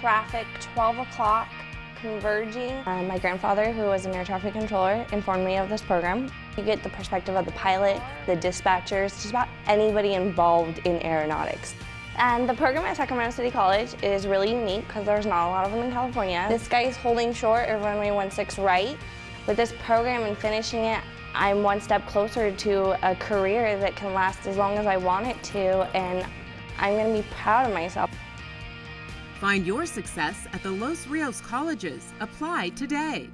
traffic 12 o'clock converging. Uh, my grandfather, who was an air traffic controller, informed me of this program. You get the perspective of the pilot, the dispatchers, just about anybody involved in aeronautics. And the program at Sacramento City College is really unique because there's not a lot of them in California. This guy is holding short at runway 16 right. With this program and finishing it, I'm one step closer to a career that can last as long as I want it to, and I'm going to be proud of myself. Find your success at the Los Rios colleges. Apply today.